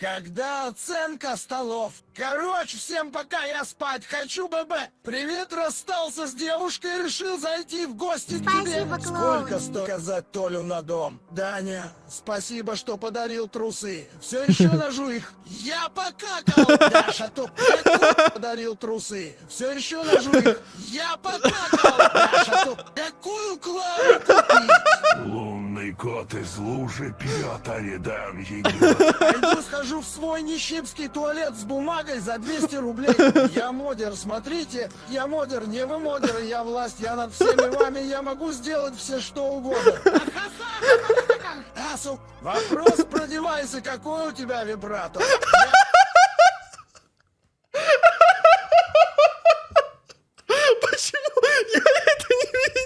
Когда оценка столов? Короче, всем пока, я спать хочу, ББ. Привет, расстался с девушкой, решил зайти в гости к тебе. Спасибо, клоун. Сколько стоит заказать Толю на дом? Даня, спасибо, что подарил трусы. Все еще ножу их. Я покакал. Даша, то подарил трусы. Все еще ножу их. Я покакал. Кот из лужи пьет, а рядом. Пойду схожу в свой нищипский туалет с бумагой за 200 рублей. Я модер, смотрите, я модер, не вы модеры, я власть, я над всеми вами, я могу сделать все что угодно. Асу, вопрос про девайсы, какой у тебя вибратор? Я Почему? Я это не видел.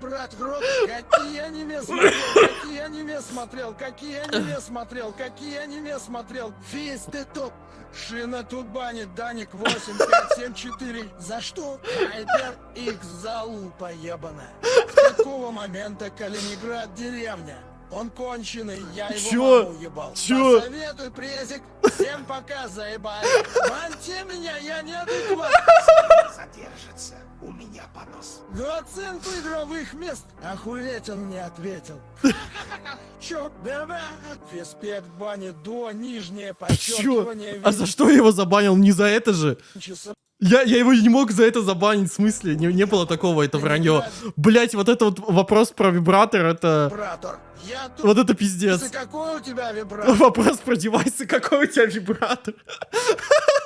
Брать в рот. Какие аниме смотрел, какие аниме смотрел, какие аниме смотрел, какие аниме смотрел. Физ, ты топ. Шина тут банит, Даник 8574. За что? Хайпер X залупа ебаная. С какого момента Калининград деревня? Он конченый, я его Чё? маму ебал. Чё? Посоветуй, презик. Всем пока, заебали. Баньте меня, я не адекват. Задержится. Понос. За оценку игровых мест охуеть он не ответил. Чё, да-да, респект бани до, нижнее Чё? подчеркивание, А за что я его забанил? Не за это же. Я, я его не мог за это забанить, в смысле? Не, не было такого, это вранье. Блять, вот это вот вопрос про вибратор, это... вибратор. Я тут... Вот это пиздец. какой у тебя вибратор? Вопрос про девайсы, какой у тебя вибратор?